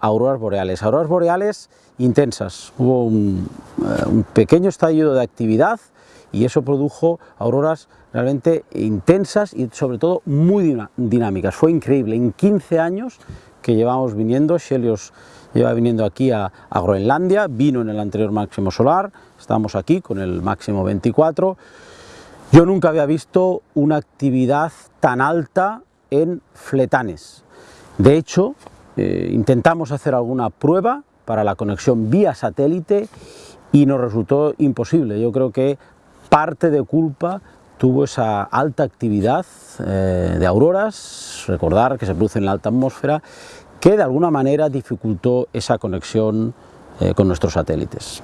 auroras boreales. Auroras boreales intensas. Hubo un, eh, un pequeño estallido de actividad y eso produjo auroras realmente intensas y sobre todo muy dinámicas. Fue increíble. En 15 años que llevamos viniendo, Helios lleva viniendo aquí a, a, Groenlandia, vino en el anterior máximo solar, estamos aquí con el máximo 24. Yo nunca había visto una actividad tan alta en fletanes. De hecho, eh, intentamos hacer alguna prueba para la conexión vía satélite y nos resultó imposible. Yo creo que parte de culpa tuvo esa alta actividad eh, de auroras, recordar que se produce en la alta atmósfera, que de alguna manera dificultó esa conexión eh, con nuestros satélites.